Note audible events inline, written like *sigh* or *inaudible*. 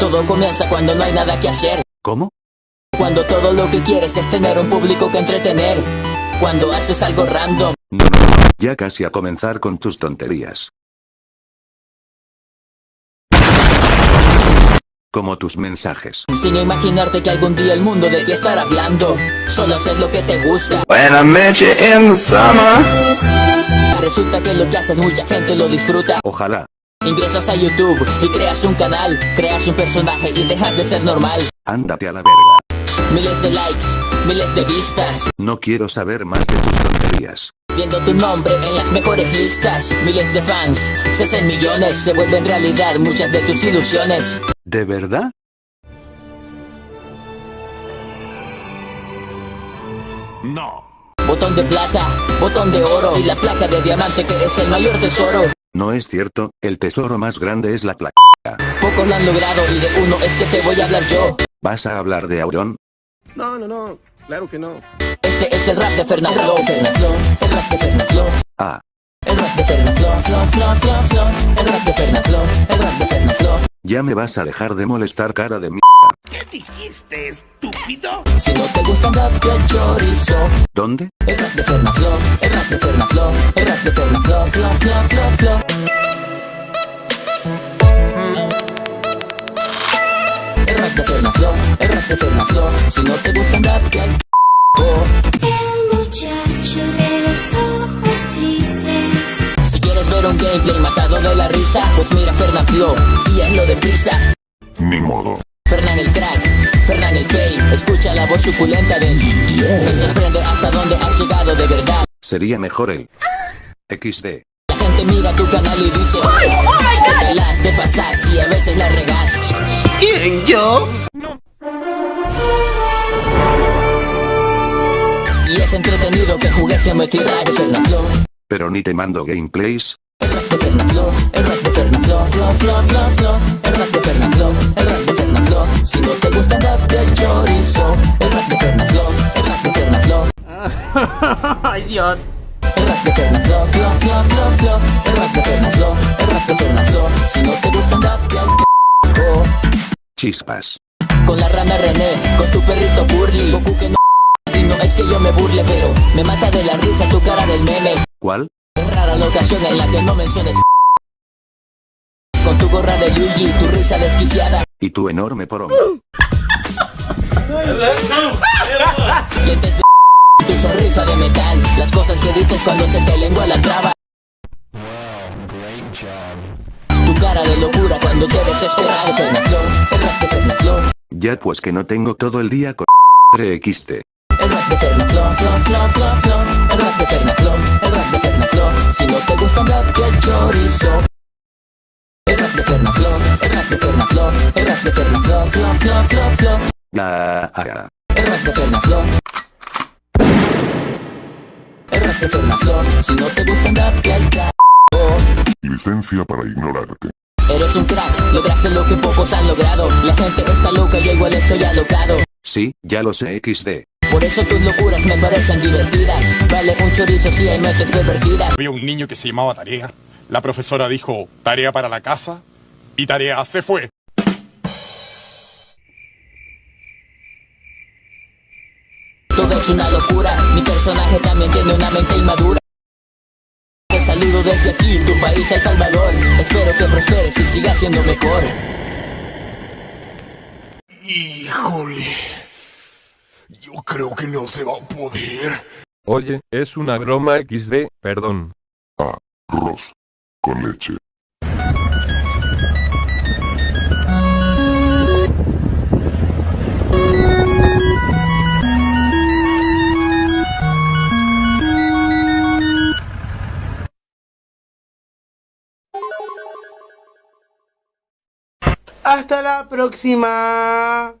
Todo comienza cuando no hay nada que hacer. ¿Cómo? Cuando todo lo que quieres es tener un público que entretener. Cuando haces algo random. No, no, no, ya casi a comenzar con tus tonterías. Como tus mensajes. Sin imaginarte que algún día el mundo de ti estará hablando. Solo haces lo que te gusta. When I met you in the summer. Resulta que lo que haces mucha gente lo disfruta. Ojalá. Ingresas a YouTube y creas un canal, creas un personaje y dejas de ser normal. Ándate a la verga. Miles de likes, miles de vistas. No quiero saber más de tus tonterías. Viendo tu nombre en las mejores listas. Miles de fans, se hacen millones, se vuelven realidad muchas de tus ilusiones. ¿De verdad? No. Botón de plata, botón de oro y la placa de diamante que es el mayor tesoro. No es cierto, el tesoro más grande es la placa. Pocos lo han logrado y de uno es que te voy a hablar yo. ¿Vas a hablar de Auron? No, no, no, claro que no. Este es el rap de Fernando Fernando, el rap de Fernando. Ah, El rap de Fernando, Flo, Flo, Flo, Flo. El rap de Fernando, el rap de Fernando. ya me vas a dejar de molestar cara de mi... ¿Qué dijiste, estúpido? Si no te gusta rap del chorizo, ¿Dónde? el rap de Fernando, el rap de Fernando, el rap de Fernando, Flo, Flo, Flo, Flo. Pues mira Fernando y hazlo deprisa. Ni modo. Fernán el crack, Fernán el fame, escucha la voz suculenta del Me sorprende hasta dónde has llegado de verdad. Sería mejor el... XD. La gente mira tu canal y dice Que te las te pasas y a veces la regas. ¿Quién, yo? Y es entretenido que jugues que me tira de Fernaflo. Pero ni te mando gameplays. Fernaflo, el rap de Fernaflo, Flo, Flo, Flo, Flo. El rap de Fernaflo, el rap de Fernaflo. Si no te gusta de chorizo, el rap de Fernaflo, el rap de Fernaflo. Ay Dios. El rap de Fernaflo, Flo, Flo, Flo, Flo. El rap de Fernaflo, el rap de Fernaflo. Si no te gusta de oh. Chispas. Con la rana René, con tu perrito Burly Goku que no y no es que yo me burle pero Me mata de la risa tu cara del meme ¿Cuál? Es rara la ocasión en la que no menciones Con tu gorra de Luigi, tu risa desquiciada. Y tu enorme *laughs* y tu sonrisa de metal Las cosas que dices cuando se te lengua la traba. Tu cara de locura cuando te desesperas. De Fernaflo Ya pues que no tengo todo el día con... *laughs* XD. El rap de rap de Fernaflo, flo, flo, flo, flo ah, El rap de Fernaflo El rap de Fernaflo Si no te gusta el rap del ca- Licencia para ignorarte. Eres un crack, lograste lo que pocos han logrado La gente está loca, yo igual estoy alocado Sí, ya lo sé XD. Por eso tus locuras me parecen divertidas Vale un chorizo si hay mentes pervertidas Había un niño que se llamaba Tarea. La profesora dijo, tarea para la casa, y Tarea se fue. Es una locura, mi personaje también tiene una mente inmadura. Te saludo desde aquí, tu país El Salvador. Espero que prosperes y sigas siendo mejor. Híjole. Yo creo que no se va a poder. Oye, es una broma XD, perdón. Arroz. Con leche. Hasta la próxima.